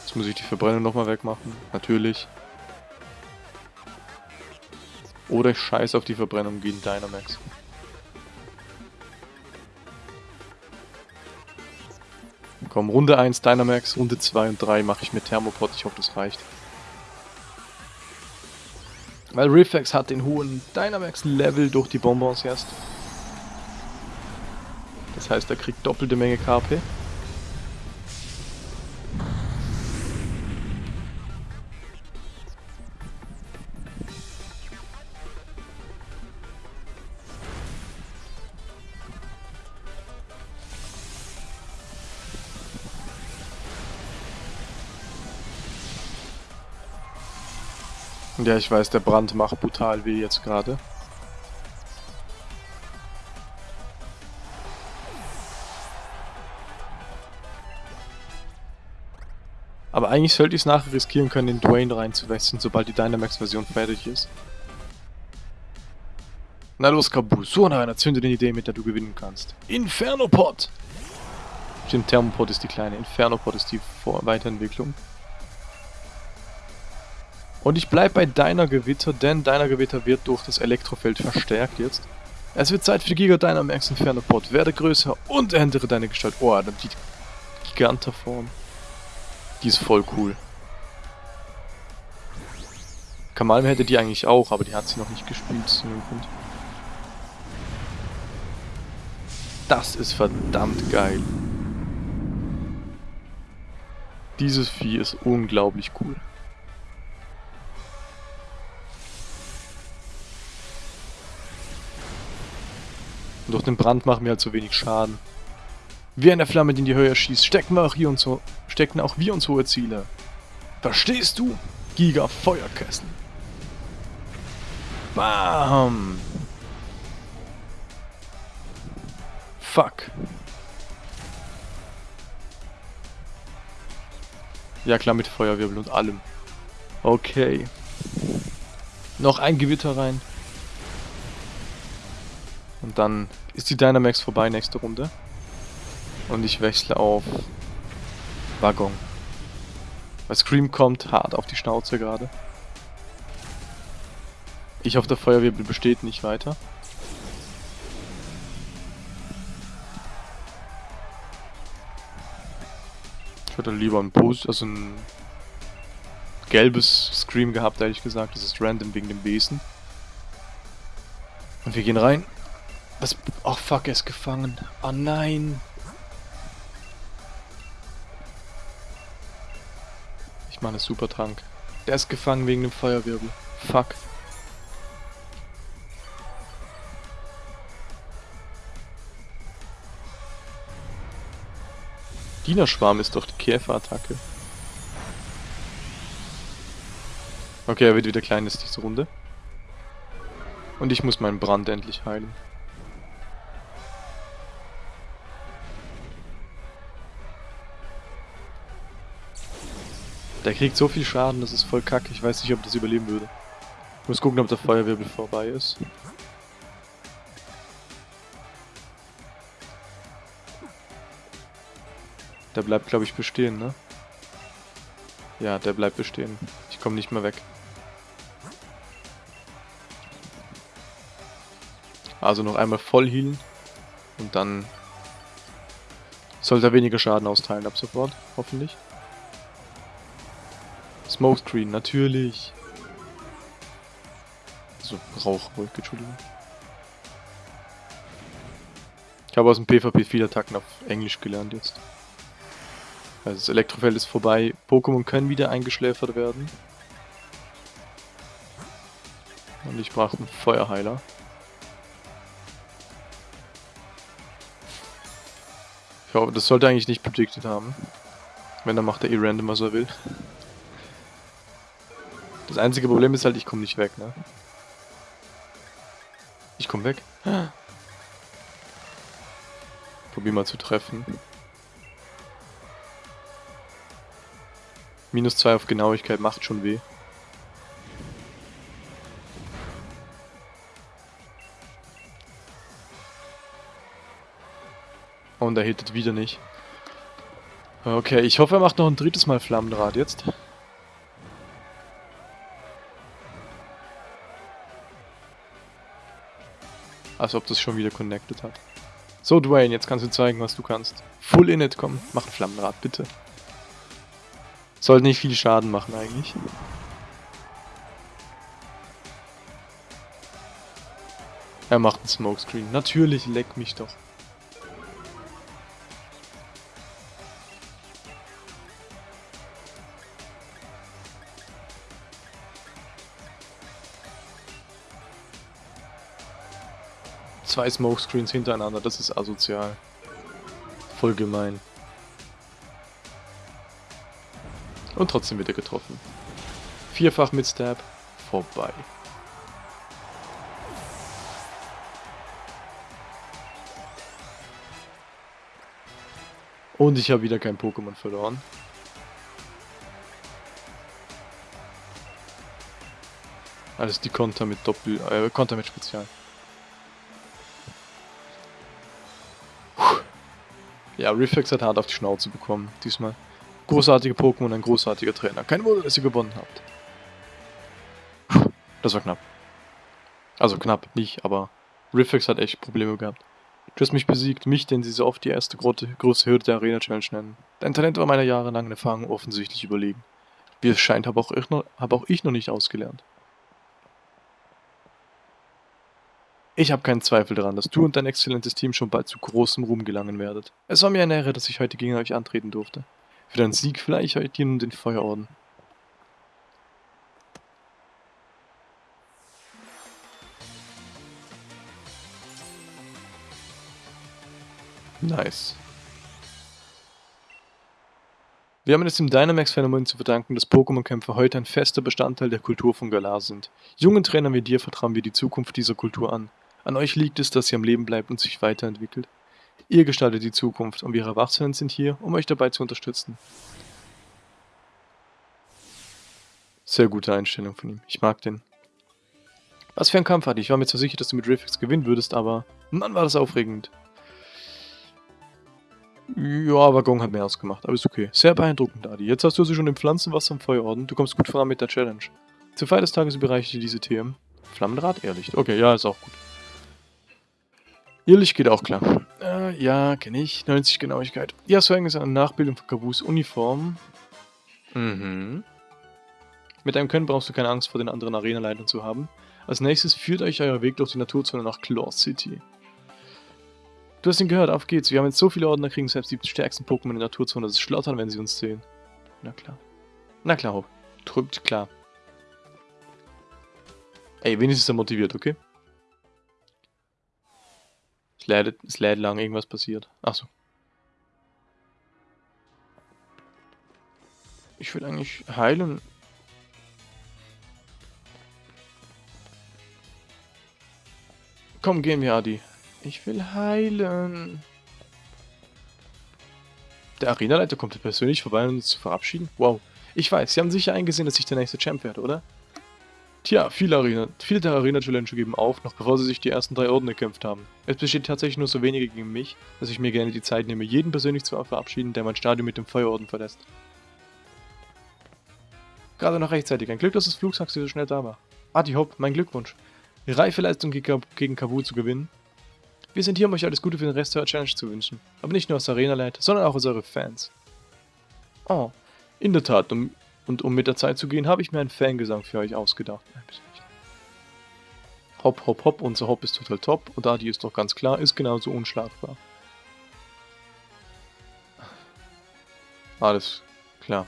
[SPEAKER 1] Jetzt muss ich die Verbrennung nochmal wegmachen. Natürlich. Oder ich scheiße auf die Verbrennung gegen Dynamax. Komm, Runde 1 Dynamax, Runde 2 und 3 mache ich mit Thermopod. Ich hoffe, das reicht. Weil Riffex hat den hohen Dynamax-Level durch die Bonbons erst. Das heißt, er kriegt doppelte Menge KP. Ja, ich weiß, der Brand macht brutal weh jetzt gerade. Aber eigentlich sollte ich es nachher riskieren können, den Dwayne reinzuwechseln, sobald die Dynamax-Version fertig ist. Na los, Kabu, so einer zünde eine Idee, mit der du gewinnen kannst. Infernopod! Stimmt, Thermopod ist die kleine, Infernopod ist die Vor Weiterentwicklung. Und ich bleibe bei deiner Gewitter, denn deiner Gewitter wird durch das Elektrofeld verstärkt jetzt. Es wird Zeit für die Giga Dynamax Infernopod. Werde größer und ändere deine Gestalt. Oh, die Giganterform. Die ist voll cool. Kamalm hätte die eigentlich auch, aber die hat sie noch nicht gespielt. Das ist verdammt geil. Dieses Vieh ist unglaublich cool. Und durch den Brand machen wir halt so wenig Schaden. Wie eine Flamme, die in die Höhe schießt, stecken wir auch hier uns, stecken auch wir uns hohe Ziele. Verstehst du? Giga Feuerkessel. Bam! Fuck. Ja klar, mit Feuerwirbel und allem. Okay. Noch ein Gewitter rein. Und dann ist die Dynamax vorbei nächste Runde. Und ich wechsle auf Waggon. Weil Scream kommt hart auf die Schnauze gerade. Ich hoffe, der Feuerwirbel besteht nicht weiter. Ich hätte lieber ein Post, also ein gelbes Scream gehabt, ehrlich gesagt. Das ist random wegen dem Besen. Und wir gehen rein. Das... Oh fuck, er ist gefangen. Oh nein. Ich mache eine super Trank. Der ist gefangen wegen dem Feuerwirbel. Fuck. Dienerschwarm ist doch die Käferattacke. Okay, er wird wieder klein ist diese Runde. Und ich muss meinen Brand endlich heilen. Der kriegt so viel Schaden, das ist voll kacke. Ich weiß nicht, ob das überleben würde. Ich muss gucken, ob der Feuerwirbel vorbei ist. Der bleibt, glaube ich, bestehen, ne? Ja, der bleibt bestehen. Ich komme nicht mehr weg. Also noch einmal voll healen. Und dann sollte er weniger Schaden austeilen ab sofort, hoffentlich. Smokescreen, natürlich. Also Rauchwolke, Entschuldigung. Ich habe aus dem PvP viele Attacken auf Englisch gelernt jetzt. Also das Elektrofeld ist vorbei. Pokémon können wieder eingeschläfert werden. Und ich brauche einen Feuerheiler. Ich hoffe, das sollte eigentlich nicht predicted haben. Wenn, dann macht er eh random, was er will. Das einzige Problem ist halt, ich komme nicht weg, ne? Ich komme weg. Probier mal zu treffen. Minus 2 auf Genauigkeit macht schon weh. Und er hittet wieder nicht. Okay, ich hoffe, er macht noch ein drittes Mal Flammenrad jetzt. Als ob das schon wieder connected hat. So, Dwayne, jetzt kannst du zeigen, was du kannst. Full Init, komm, mach ein Flammenrad, bitte. Sollte nicht viel Schaden machen eigentlich. Er macht einen Smokescreen. Natürlich, leck mich doch. Zwei Smokescreens hintereinander, das ist asozial. Voll gemein. Und trotzdem wird er getroffen. Vierfach mit Stab. Vorbei. Und ich habe wieder kein Pokémon verloren. Alles die Konter mit Doppel... äh, Konter mit Spezial. Ja, Reflex hat hart auf die Schnauze bekommen, diesmal. Großartige Pokémon, ein großartiger Trainer. Kein Wunder, dass ihr gewonnen habt. Das war knapp. Also knapp, nicht, aber Riffix hat echt Probleme gehabt. Du hast mich besiegt, mich, den sie so oft die erste große, Hürde der Arena Challenge nennen. Dein Talent war meiner jahrelangen Erfahrung offensichtlich überlegen. Wie es scheint, habe auch, habe auch ich noch nicht ausgelernt. Ich habe keinen Zweifel daran, dass du und dein exzellentes Team schon bald zu großem Ruhm gelangen werdet. Es war mir eine Ehre, dass ich heute gegen euch antreten durfte. Für deinen Sieg vielleicht heute dir nun den Feuerorden. Nice. Wir haben es dem Dynamax-Phänomen zu verdanken, dass Pokémon-Kämpfe heute ein fester Bestandteil der Kultur von Galar sind. Jungen Trainern wie dir vertrauen wir die Zukunft dieser Kultur an. An euch liegt es, dass sie am Leben bleibt und sich weiterentwickelt. Ihr gestaltet die Zukunft und wir Erwachsenen sind hier, um euch dabei zu unterstützen. Sehr gute Einstellung von ihm. Ich mag den. Was für ein Kampf hatte ich. War mir zwar sicher, dass du mit Riffix gewinnen würdest, aber Mann, war das aufregend. Ja, aber Gong hat mehr ausgemacht, aber ist okay. Sehr beeindruckend, Adi. Jetzt hast du sie schon im Pflanzenwasser im Feuerorden. Du kommst gut voran mit der Challenge. Zur Feier des Tages überreiche ich dir diese TM. Flammenrad, ehrlich. Okay, ja, ist auch gut. Irrlicht geht auch klar. Äh, ja, kenne ich. 90 Genauigkeit. Ja, Swang ist eine Nachbildung von Kabus Uniform. Mhm. Mit einem Können brauchst du keine Angst vor den anderen Arenaleitern zu haben. Als nächstes führt euch euer Weg durch die Naturzone nach Claw City. Du hast ihn gehört, auf geht's. Wir haben jetzt so viele Orden, da kriegen selbst die stärksten Pokémon in der Naturzone das Schlottern, wenn sie uns sehen. Na klar. Na klar, Hopp. Trübt klar. Ey, wenigstens ist er motiviert, okay? Es lädt, es lädt lang, irgendwas passiert. Achso. Ich will eigentlich heilen. Komm, gehen wir, Adi. Ich will heilen. Der Arenaleiter kommt persönlich vorbei, um uns zu verabschieden. Wow. Ich weiß, Sie haben sicher eingesehen, dass ich der nächste Champ werde, oder? Tja, viele, Arena, viele der Arena-Challenger geben auf, noch bevor sie sich die ersten drei Orden gekämpft haben. Es besteht tatsächlich nur so wenige gegen mich, dass ich mir gerne die Zeit nehme, jeden persönlich zu verabschieden, der mein Stadion mit dem Feuerorden verlässt. Gerade noch rechtzeitig. Ein Glück, dass das Flugtaxi so schnell da war. Adi Hopp, mein Glückwunsch. Reife Leistung gegen Kabu zu gewinnen. Wir sind hier, um euch alles Gute für den Rest der Challenge zu wünschen. Aber nicht nur als Arena-Leiter, sondern auch als eure Fans. Oh, in der Tat, um, und um mit der Zeit zu gehen, habe ich mir einen Fangesang für euch ausgedacht. Hopp, hopp, hopp, unser Hopp ist total top und Adi ist doch ganz klar, ist genauso unschlagbar. Alles klar.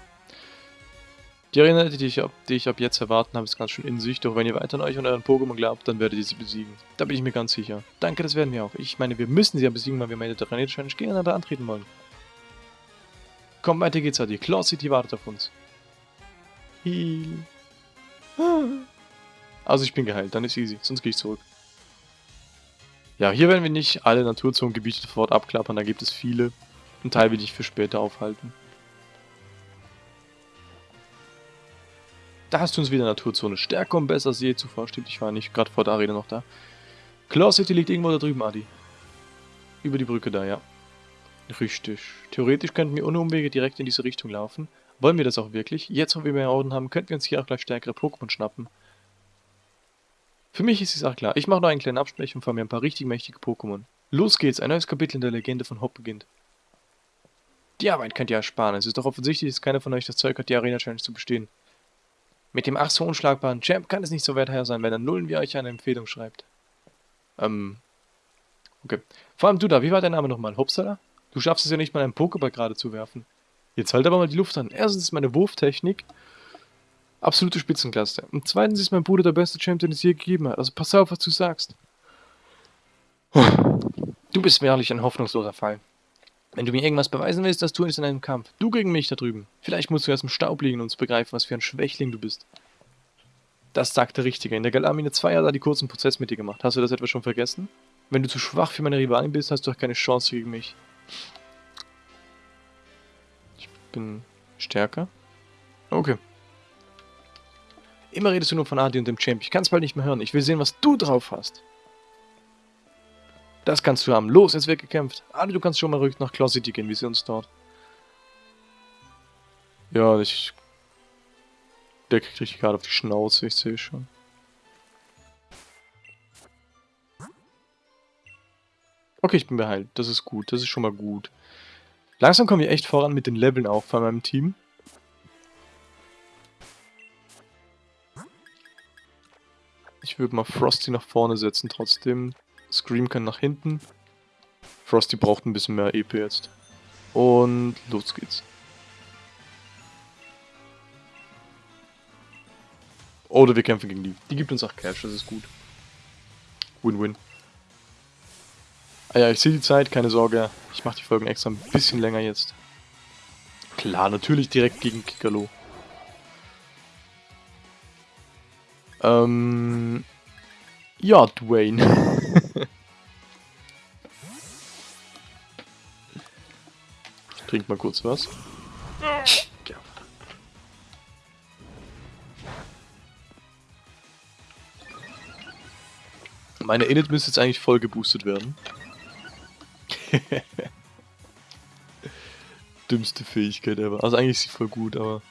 [SPEAKER 1] Die Arena, die ich, ab, die ich ab jetzt erwarten habe, ist ganz schön in sich, doch wenn ihr weiter an euch und euren Pokémon glaubt, dann werdet ihr sie besiegen. Da bin ich mir ganz sicher. Danke, das werden wir auch. Ich meine, wir müssen sie ja besiegen, weil wir meine der Challenge gegeneinander antreten wollen. Komm, weiter geht's, Adi. Claw City wartet auf uns. Heal. Also ich bin geheilt, dann ist easy, sonst gehe ich zurück. Ja, hier werden wir nicht alle Naturzonengebiete sofort abklappern, da gibt es viele. Ein Teil will ich für später aufhalten. Da hast du uns wieder Naturzone. Stärker und besser als je zuvor. Stimmt, ich war nicht gerade vor der Arena noch da. Claw City liegt irgendwo da drüben, Adi. Über die Brücke da, ja. Richtig. Theoretisch könnten wir ohne Umwege direkt in diese Richtung laufen. Wollen wir das auch wirklich? Jetzt, wo wir mehr Orden haben, könnten wir uns hier auch gleich stärkere Pokémon schnappen. Für mich ist es auch klar. Ich mache noch einen kleinen Absprech und fahre mir ein paar richtig mächtige Pokémon. Los geht's, ein neues Kapitel in der Legende von Hop beginnt. Die Arbeit könnt ihr ersparen. Es ist doch offensichtlich, dass keiner von euch das Zeug hat, die Arena Challenge zu bestehen. Mit dem ach so unschlagbaren Champ kann es nicht so werther sein, wenn er Nullen wie euch eine Empfehlung schreibt. Ähm. Okay. Vor allem du da, wie war dein Name nochmal? Hopsala? Du schaffst es ja nicht mal einen Pokéball gerade zu werfen. Jetzt halt aber mal die Luft an. Erstens ist meine Wurftechnik absolute Spitzenklasse. Und zweitens ist mein Bruder der beste Champ, den es je gegeben hat. Also pass auf, was du sagst. Du bist wahrlich ein hoffnungsloser Fall. Wenn du mir irgendwas beweisen willst, das tue ich in einem Kampf. Du gegen mich da drüben. Vielleicht musst du erst im Staub liegen und uns begreifen, was für ein Schwächling du bist. Das sagt der Richtige. In der Galamine 2 hat er die kurzen Prozess mit dir gemacht. Hast du das etwa schon vergessen? Wenn du zu schwach für meine Rivalin bist, hast du auch keine Chance gegen mich. Bin stärker? Okay. Immer redest du nur von Adi und dem Champ. Ich kann es bald nicht mehr hören. Ich will sehen, was du drauf hast. Das kannst du haben. Los, jetzt wird gekämpft. Adi, du kannst schon mal ruhig nach Claw City gehen. Wir sehen uns dort. Ja, ich... Der kriegt richtig gerade auf die Schnauze, ich sehe schon. Okay, ich bin beheilt. Das ist gut. Das ist schon mal gut. Langsam kommen wir echt voran mit den Leveln auch von meinem Team. Ich würde mal Frosty nach vorne setzen trotzdem. Scream kann nach hinten. Frosty braucht ein bisschen mehr EP jetzt. Und los geht's. Oder wir kämpfen gegen die. Die gibt uns auch Cash, das ist gut. Win-win. Ah ja, ich sehe die Zeit, keine Sorge. Ich mache die Folgen extra ein bisschen länger jetzt. Klar, natürlich direkt gegen Kikalo. Ähm... Ja, Dwayne. Trink mal kurz was. Meine Init müsste jetzt eigentlich voll geboostet werden. Dümmste Fähigkeit ever. Also eigentlich ist sie voll gut, aber...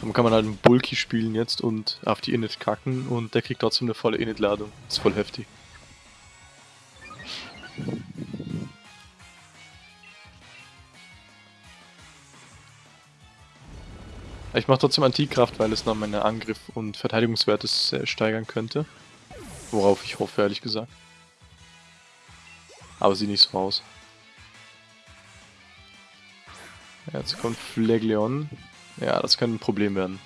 [SPEAKER 1] Dann kann man halt einen Bulky spielen jetzt und auf die Init kacken und der kriegt trotzdem eine volle Init-Ladung. ist voll heftig. Ich mache trotzdem Antikraft, weil es noch meine Angriff- und Verteidigungswerte steigern könnte. Worauf ich hoffe, ehrlich gesagt. Aber sieht nicht so aus. Jetzt kommt Flegleon. Ja, das könnte ein Problem werden.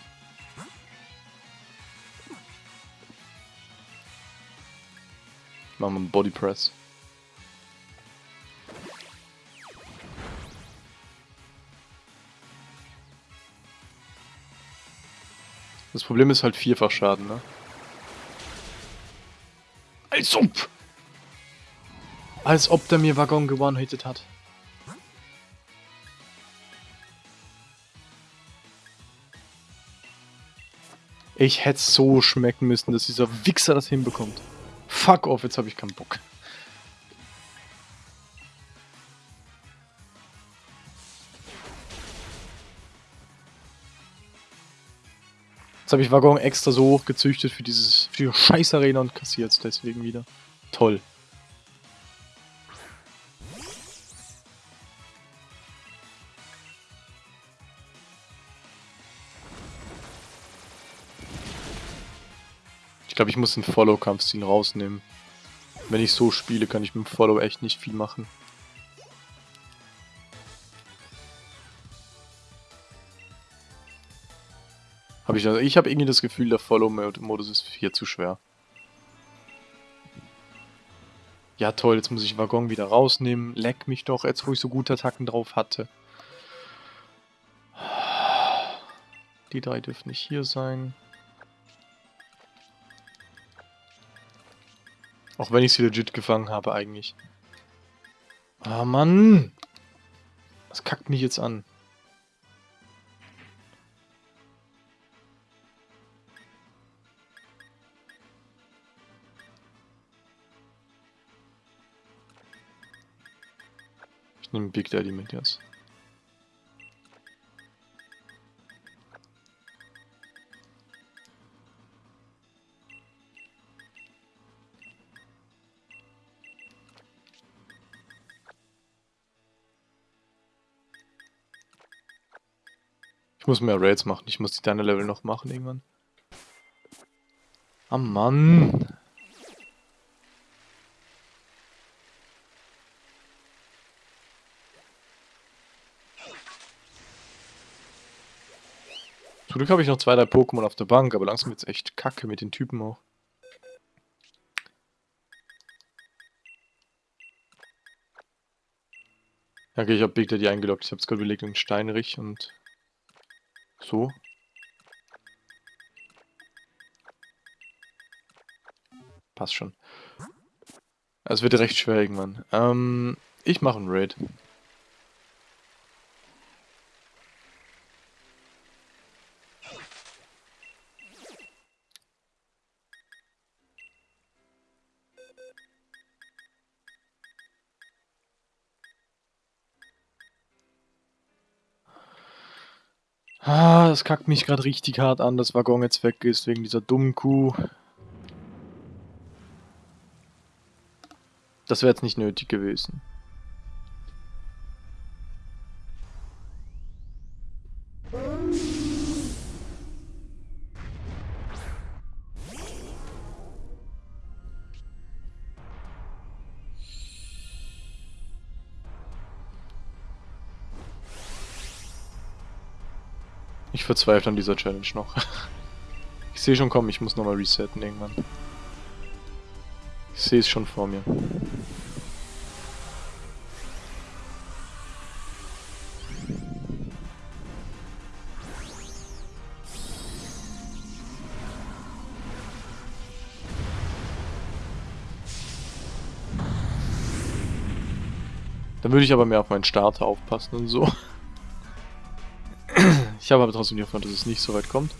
[SPEAKER 1] Machen wir einen Body Press. Das Problem ist halt vierfach Schaden, ne? Als ob! Als ob der mir Waggon gewonnen-hitted hat. Ich hätte so schmecken müssen, dass dieser Wichser das hinbekommt. Fuck off, jetzt habe ich keinen Bock. Jetzt habe ich Waggon extra so hoch gezüchtet für dieses für die scheiß Arena und kassiert es deswegen wieder. Toll. Ich glaube, ich muss den Follow-Kampfstil rausnehmen. Wenn ich so spiele, kann ich mit dem Follow echt nicht viel machen. Hab ich also, ich habe irgendwie das Gefühl, der Follow-Modus ist hier zu schwer. Ja toll, jetzt muss ich Waggon wieder rausnehmen. Leck mich doch, jetzt wo ich so gute Attacken drauf hatte. Die drei dürfen nicht hier sein. Auch wenn ich sie legit gefangen habe eigentlich. Ah, Mann! Das kackt mich jetzt an. Ich nehme Big Daddy mit jetzt. Ich muss mehr Raids machen. Ich muss die deine Level noch machen irgendwann. Ah, Mann. Zum Glück habe ich noch zwei, drei Pokémon auf der Bank, aber langsam wird es echt kacke mit den Typen auch. Okay, ich habe Big Daddy eingeloggt. Ich habe es gerade überlegt in Steinrich und so. Passt schon. Es wird recht schwer irgendwann. Ähm, ich mache einen Raid. Das kackt mich gerade richtig hart an, dass Waggon jetzt weg ist, wegen dieser dummen Kuh. Das wäre jetzt nicht nötig gewesen. verzweifle an dieser Challenge noch. ich sehe schon komm, ich muss nochmal resetten irgendwann. Ich sehe es schon vor mir. Dann würde ich aber mehr auf meinen Starter aufpassen und so. Ich habe aber trotzdem die Hoffnung, dass es nicht so weit kommt.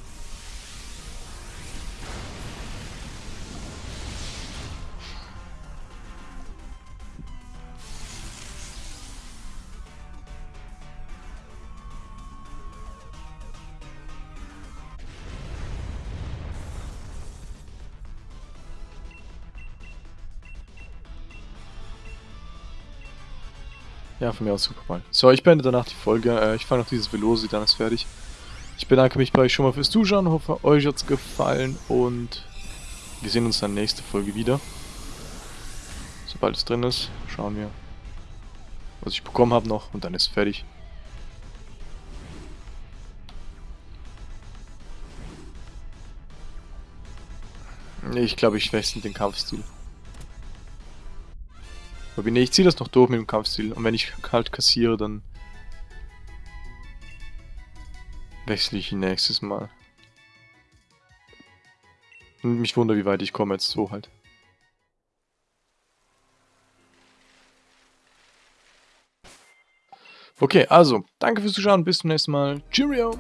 [SPEAKER 1] Ja, von mir aus super mal. So, ich beende danach die Folge. Äh, ich fange noch dieses Velosi, dann ist fertig. Ich bedanke mich bei euch schon mal fürs Zuschauen, hoffe euch hat es gefallen und wir sehen uns dann nächste Folge wieder. Sobald es drin ist, schauen wir, was ich bekommen habe noch und dann ist es fertig. Ich glaube, ich wechsle den Kampfstil. Aber ich ziehe das noch durch mit dem Kampfstil. Und wenn ich halt kassiere, dann wechsle ich nächstes Mal. Und mich wundert, wie weit ich komme jetzt so halt. Okay, also, danke fürs Zuschauen, bis zum nächsten Mal. Cheerio!